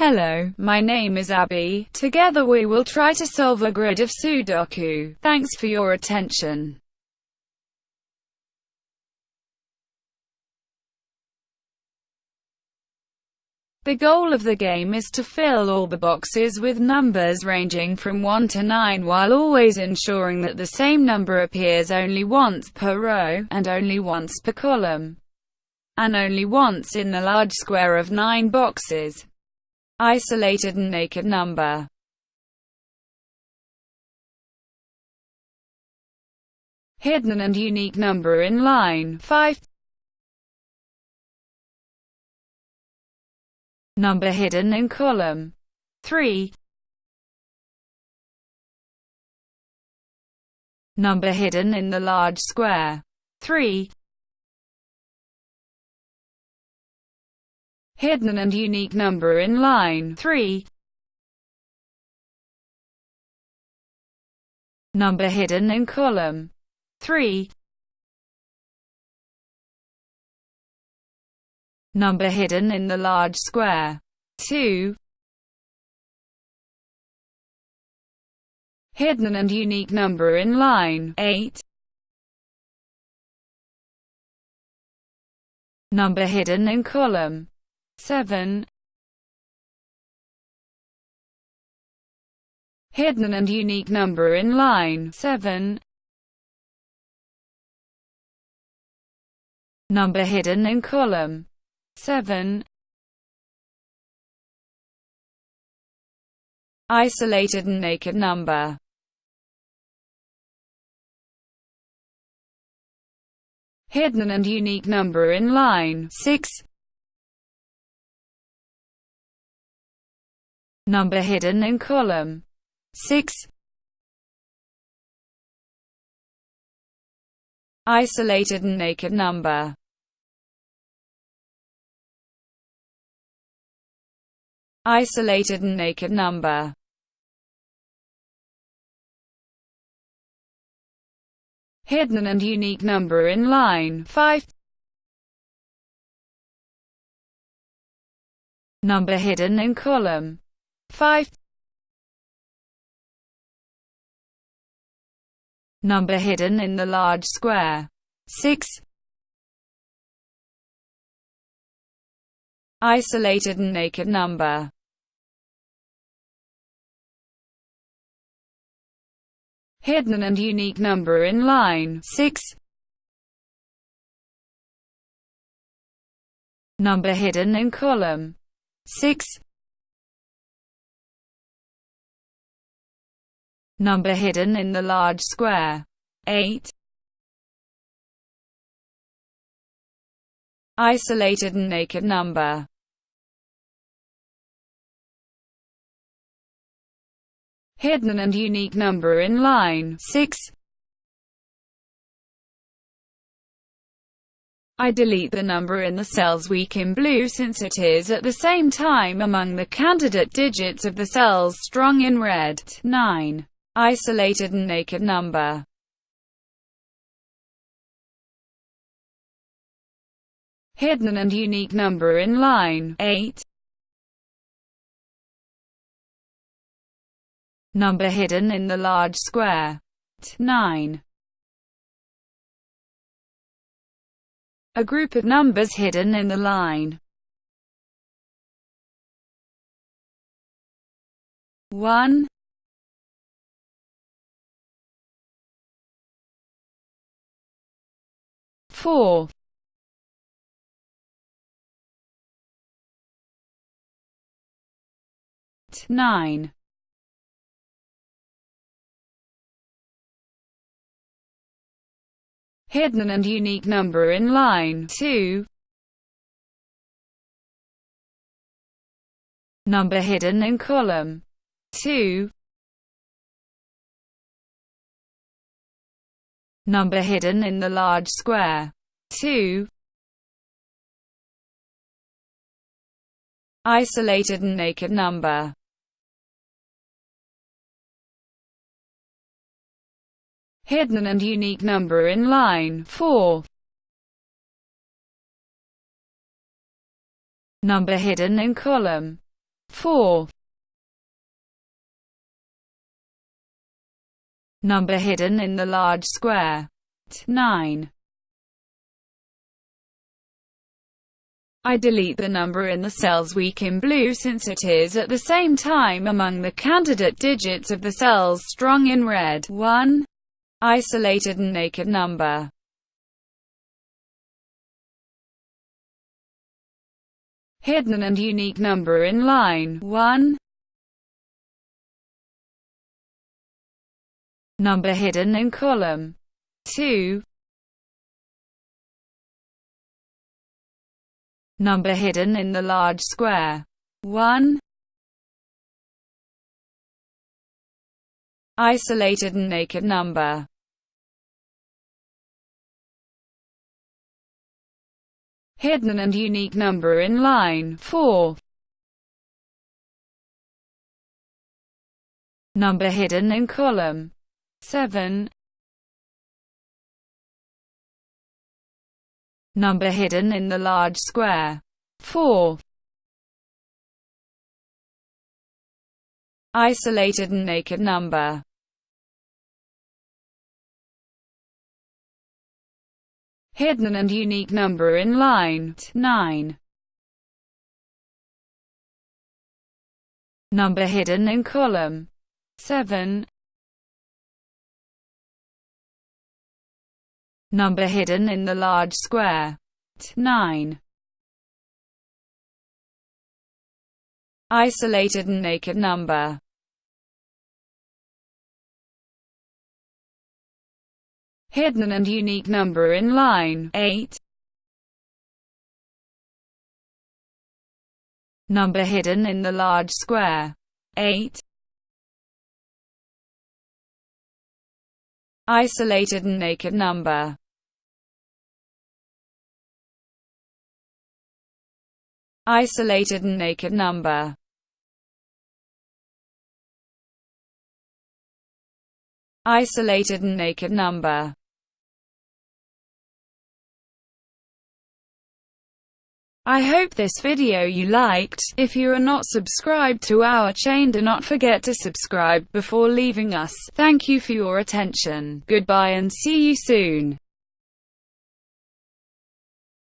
Hello, my name is Abby. Together we will try to solve a grid of Sudoku. Thanks for your attention. The goal of the game is to fill all the boxes with numbers ranging from 1 to 9 while always ensuring that the same number appears only once per row, and only once per column, and only once in the large square of 9 boxes. Isolated and naked number. Hidden and unique number in line 5 Number hidden in column 3 Number hidden in the large square 3 hidden and unique number in line 3. Number hidden in column 3. Number hidden in the large square 2. Hidden and unique number in line 8. Number hidden in column 7 Hidden and unique number in line 7 Number hidden in column 7 Isolated and naked number. Hidden and unique number in line 6 number hidden in column. 6. Isolated and naked number. Isolated and naked number. Hidden and unique number in line. 5 Number hidden in column 5 Number hidden in the large square. 6 Isolated and naked number. Hidden and unique number in line. 6 Number hidden in column. 6 number hidden in the large square. 8. Isolated and naked number Hidden and unique number in line 6. I delete the number in the cells weak in blue since it is at the same time among the candidate digits of the cells strong in red. 9 isolated and naked number. Hidden and unique number in line 8. Number hidden in the large square 9. A group of numbers hidden in the line 1 four. Nine. Hidden and unique number in line. 2 number hidden in column. 2 number hidden in the large square. 2. Isolated and naked number Hidden and unique number in line 4. Number hidden in column 4. Number hidden in the large square. 9. I delete the number in the cells weak in blue since it is at the same time among the candidate digits of the cells strong in red. 1. Isolated and naked number. Hidden and unique number in line 1. Number hidden in column 2. Number hidden in the large square. 1. Isolated and naked number. Hidden and unique number in line 4. Number hidden in column 7. Number hidden in the large square. 4. Isolated and naked number. Hidden and unique number in line 9. Number hidden in column 7. Number hidden in the large square. 9. Isolated and naked number. Hidden and unique number in line 8. Number hidden in the large square. 8. Isolated and naked number. Isolated and naked number. Isolated and naked number. I hope this video you liked. If you are not subscribed to our chain do not forget to subscribe before leaving us. Thank you for your attention. Goodbye and see you soon.